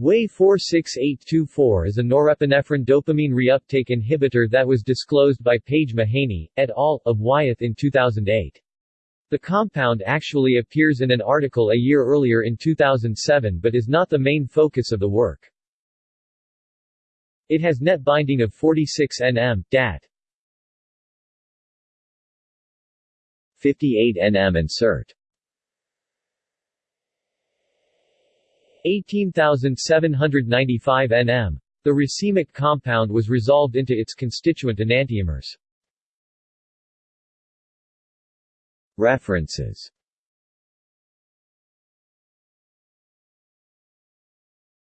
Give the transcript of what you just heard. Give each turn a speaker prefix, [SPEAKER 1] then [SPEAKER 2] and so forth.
[SPEAKER 1] WAY 46824 is a norepinephrine dopamine reuptake inhibitor that was disclosed by Paige Mahaney, et al., of Wyeth in 2008. The compound actually appears in an article a year earlier in 2007 but is not the main focus of the work. It has net binding of 46 nm, dat. 58 nm and 18,795 nm. The racemic compound was resolved into its constituent enantiomers. References